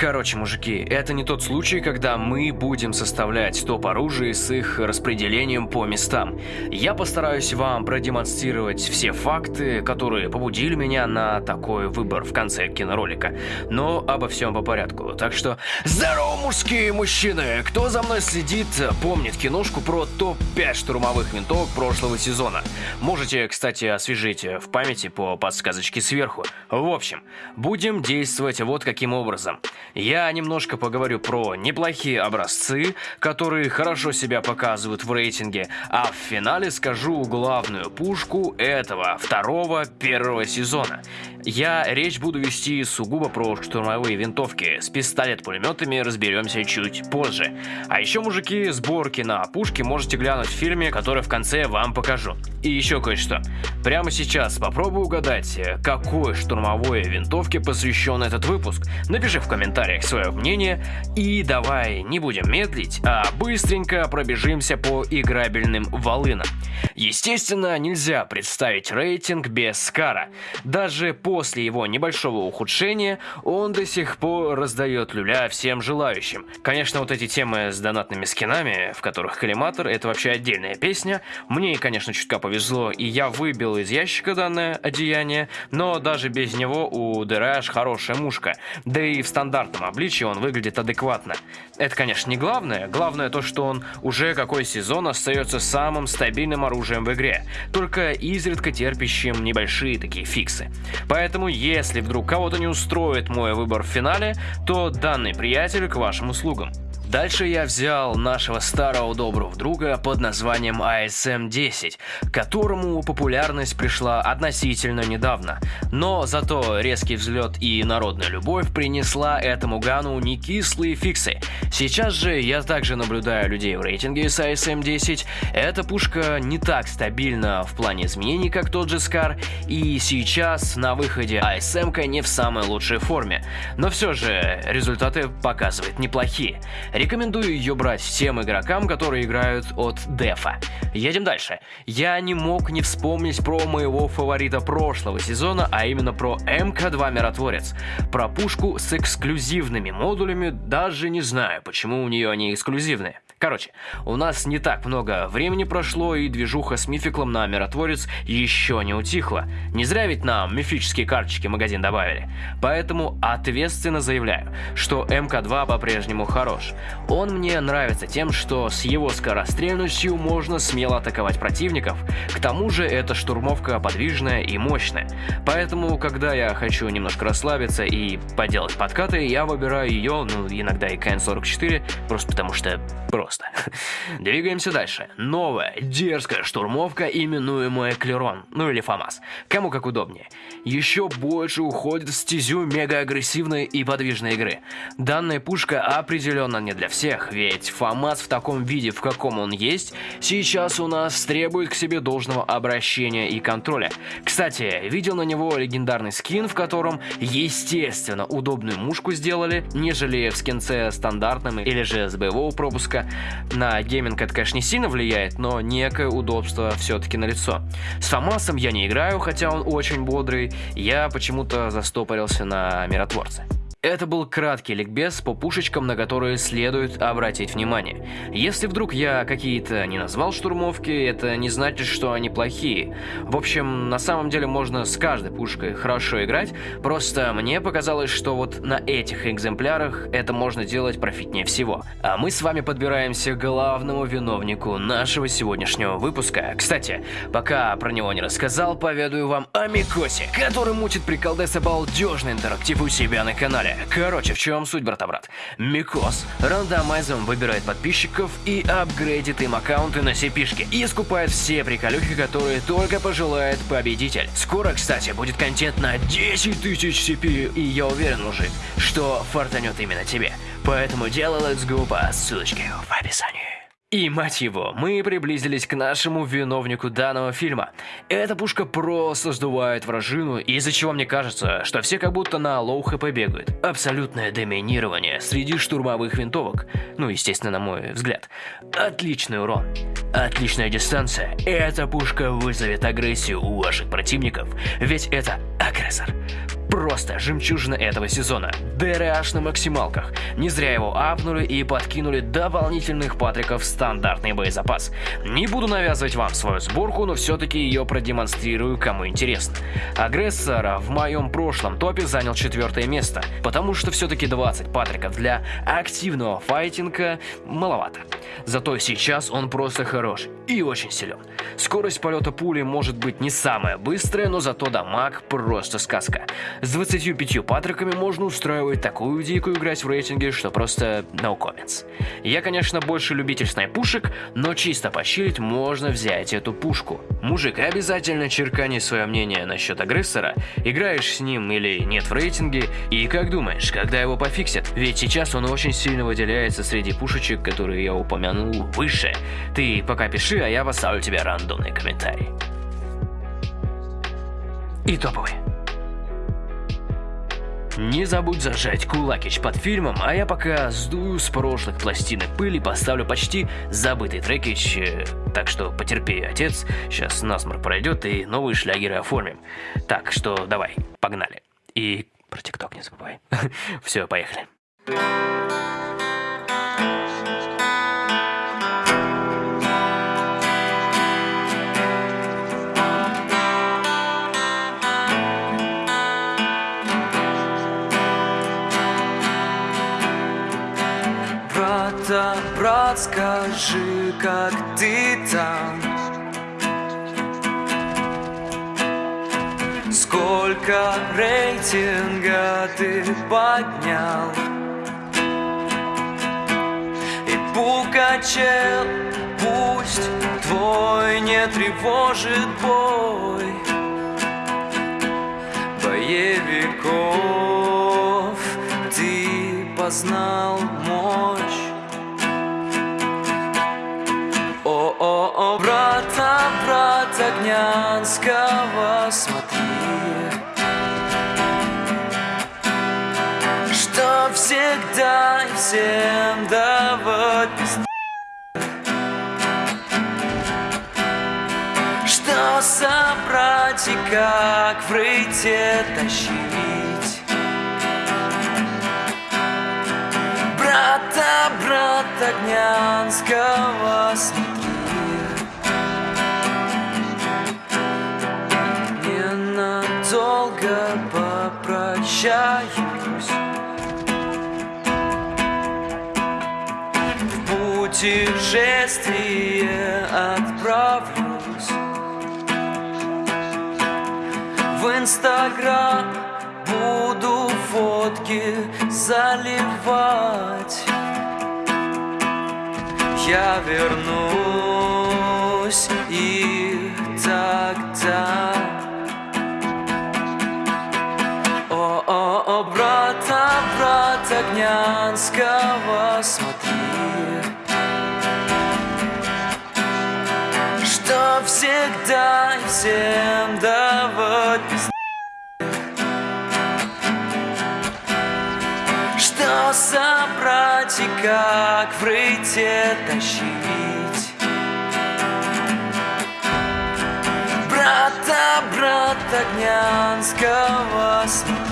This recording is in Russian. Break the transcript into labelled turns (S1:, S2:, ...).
S1: Короче, мужики, это не тот случай, когда мы будем составлять топ оружия с их распределением по местам. Я постараюсь вам продемонстрировать все факты, которые побудили меня на такой выбор в конце киноролика. Но обо всем по порядку. Так что, здорово, мужские мужчины! Кто за мной следит, помнит киношку про топ-5 штурмовых винтовок прошлого сезона. Можете, кстати, освежить в памяти по подсказочке сверху. В общем, будем действовать вот каким образом. Я немножко поговорю про неплохие образцы, которые хорошо себя показывают в рейтинге, а в финале скажу главную пушку этого второго первого сезона. Я речь буду вести сугубо про штурмовые винтовки. С пистолет-пулеметами разберемся чуть позже. А еще, мужики, сборки на пушки можете глянуть в фильме, который в конце вам покажу. И еще кое-что. Прямо сейчас попробуй угадать, какой штурмовой винтовке посвящен этот выпуск. Напиши в комментариях свое мнение. И давай не будем медлить, а быстренько пробежимся по играбельным волынам. Естественно, нельзя представить рейтинг без Скара. Даже после его небольшого ухудшения он до сих пор раздает люля всем желающим. Конечно, вот эти темы с донатными скинами, в которых коллиматор, это вообще отдельная песня. Мне, конечно, чутка повезло, и я выбил из ящика данное одеяние, но даже без него у Дэраш хорошая мушка. Да и в стандартном обличии он выглядит адекватно. Это, конечно, не главное. Главное то, что он уже какой сезон остается самым стабильным оружием в игре, только изредка терпящим небольшие такие фиксы. Поэтому, если вдруг кого-то не устроит мой выбор в финале, то данный приятель к вашим услугам. Дальше я взял нашего старого доброго друга под названием ASM-10, которому популярность пришла относительно недавно. Но зато резкий взлет и народная любовь принесла этому гану не кислые фиксы. Сейчас же я также наблюдаю людей в рейтинге с ASM-10. Эта пушка не так стабильна в плане изменений, как тот же Скар, и сейчас на выходе ASM-ка не в самой лучшей форме. Но все же результаты показывает неплохие. Рекомендую ее брать всем игрокам, которые играют от дефа. Едем дальше. Я не мог не вспомнить про моего фаворита прошлого сезона, а именно про МК-2 Миротворец. Про пушку с эксклюзивными модулями даже не знаю, почему у нее они эксклюзивные. Короче, у нас не так много времени прошло, и движуха с мификлом на Миротворец еще не утихла. Не зря ведь нам мифические карточки магазин добавили. Поэтому ответственно заявляю, что МК-2 по-прежнему хорош. Он мне нравится тем, что с его скорострельностью можно смело атаковать противников. К тому же эта штурмовка подвижная и мощная. Поэтому, когда я хочу немножко расслабиться и поделать подкаты, я выбираю ее, ну иногда и КН-44, просто потому что просто просто. Двигаемся дальше. Новая, дерзкая штурмовка, именуемая Клерон, ну или ФАМАС. Кому как удобнее. Еще больше уходит в стезю мега-агрессивной и подвижной игры. Данная пушка определенно не для всех, ведь ФАМАС в таком виде, в каком он есть, сейчас у нас требует к себе должного обращения и контроля. Кстати, видел на него легендарный скин, в котором, естественно, удобную мушку сделали, нежели в скинце стандартном или же с боевого пропуска, на гейминг это, конечно, не сильно влияет, но некое удобство все-таки налицо. С Фомасом я не играю, хотя он очень бодрый, я почему-то застопорился на Миротворце. Это был краткий ликбез по пушечкам, на которые следует обратить внимание. Если вдруг я какие-то не назвал штурмовки, это не значит, что они плохие. В общем, на самом деле можно с каждой пушкой хорошо играть, просто мне показалось, что вот на этих экземплярах это можно делать профитнее всего. А мы с вами подбираемся к главному виновнику нашего сегодняшнего выпуска. Кстати, пока про него не рассказал, поведаю вам о Микосе, который мутит приколдес балдежный интерактив у себя на канале. Далее, короче, в чем суть, брата-брат? Микос рандомайзом выбирает подписчиков и апгрейдит им аккаунты на cp и скупает все приколюхи, которые только пожелает победитель. Скоро, кстати, будет контент на 10 тысяч CP, и я уверен, мужик, что фартанет именно тебе. Поэтому делай let's go по ссылочке в описании. И, мать его, мы приблизились к нашему виновнику данного фильма. Эта пушка просто сдувает вражину, из-за чего мне кажется, что все как будто на low HP бегают. Абсолютное доминирование среди штурмовых винтовок. Ну, естественно, на мой взгляд. Отличный урон. Отличная дистанция. Эта пушка вызовет агрессию у ваших противников, ведь это агрессор. Просто жемчужина этого сезона. DR-H на максималках. Не зря его апнули и подкинули дополнительных патриков в стандартный боезапас. Не буду навязывать вам свою сборку, но все-таки ее продемонстрирую, кому интересно. Агрессора в моем прошлом топе занял четвертое место, потому что все-таки 20 патриков для активного файтинга маловато. Зато сейчас он просто хорош и очень силен. Скорость полета пули может быть не самая быстрая, но зато дамаг просто сказка. С 25 патриками можно устраивать такую дикую играть в рейтинге, что просто no comments. Я, конечно, больше любитель снайпушек, но чисто пощилить можно взять эту пушку. Мужик, обязательно черкани свое мнение насчет агрессора, играешь с ним или нет в рейтинге, и как думаешь, когда его пофиксят? Ведь сейчас он очень сильно выделяется среди пушечек, которые я упомянул выше. Ты пока пиши, а я поставлю тебе рандомный комментарий. И топовый. Не забудь зажать кулакич под фильмом, а я пока сдую с прошлых пластинок пыль и поставлю почти забытый трекич, так что потерпи, отец, сейчас насморк пройдет и новые шлягеры оформим. Так что давай, погнали. И про тикток не забывай. Все, поехали.
S2: Брата, брат, скажи, как ты там? Сколько рейтинга ты поднял? И Пукачел, пусть твой не тревожит бой Боевиков ты познал мощь О-о-о, брата, брат Огнянского, смотри. Что всегда и всем давать Что собрать и как в рыте тащить. Брата, брата Огнянского, смотри путешествие отправлюсь. В инстаграм буду фотки заливать. Я вернусь и тогда. О-о-о, брата, брат Огнянского, смотри всегда и всем давать пизды Что собрать и как в рыте тащить? Брата, брат Огнянского, смотри